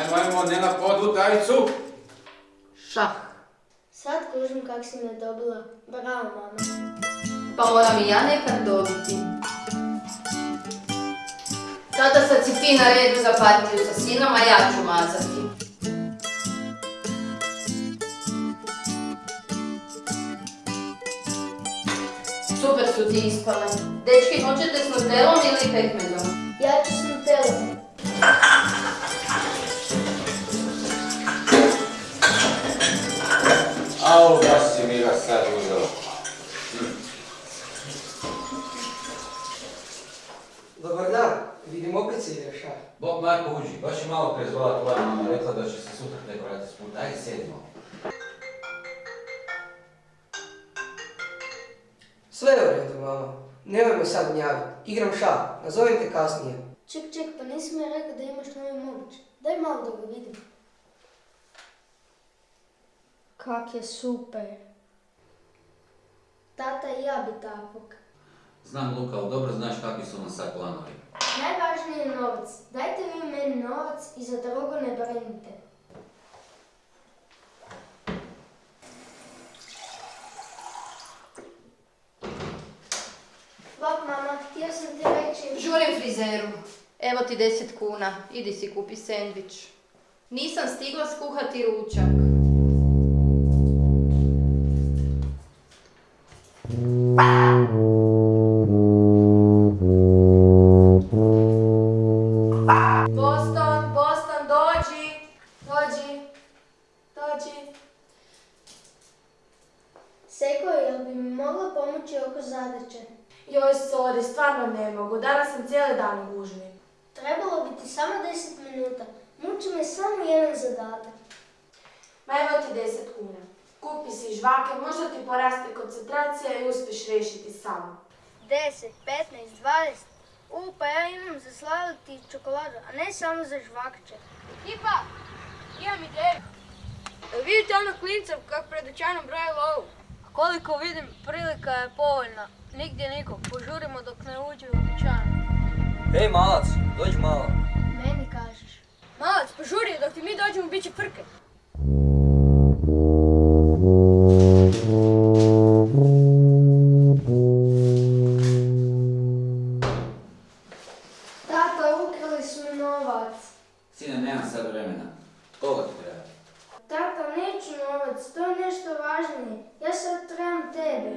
Ајмо, ајмо, Нена, поду тајцу. Шах. Сад кужам как си ме добила. Браво, мама. Па морам и ја некад добити. Да Tata sad si ti na redu za partiju sa sinom, a ja ću mazati. Super su ti ispale. Dečki, hoćete s nutelom ili pekmezom? Ja ću s nutelom. Au, baš si mi ga sad uzela. Dobar dan, vidim opet se šah. Bog Marko uđi, baš je malo prije zvala tvoja mama, rekla da će se sutra tek vratiti s puta. Ajde, sedimo. Sve je u redu, mama. Nemoj me sad gnjaviti. Igram šah, nazovem te kasnije. Ček, ček, pa nisi mi rekao da imaš novi mobić. Daj malo da ga vidim. Kak je super. Tata i ja bi takvog. Znam Luka, ali dobro znaš kakvi su nam sad planovi. Najvažniji je novac. Dajte vi meni novac i za drugo ne brinite. Bok, mama, htio sam ti reći... Žurim frizeru. Evo ti 10 kuna. Idi si kupi sendvič. Nisam stigla skuhati ručak. Mogla pomoći oko zadaće? Joj, sorry, stvarno ne mogu. Danas sam cijeli dan u gužvi. Trebalo bi ti samo 10 minuta. Muči me samo jedan zadatak. Ma evo ti 10 kuna. Kupi si žvake, možda ti poraste koncentracija i uspješ riješiti sam. 10, 15, 20. U, pa ja imam za sladiti čokoladu, a ne samo za žvakče. Tipa, imam ideju. Vidite ono klinca kako pred dućanom broje lovu? Koliko vidim, prilika je povoljna. Nigdje nikog. Požurimo dok ne uđe u dućan. Ej malac, dođi malo. Meni kažeš. Malac, požuri, dok ti mi dođemo bit će frke. Tata, ukrali su mi novac. Sine, nemam sad vremena. Koga ti treba? Tata, neću novac, to je nešto važnije. Ja sad trebam tebe.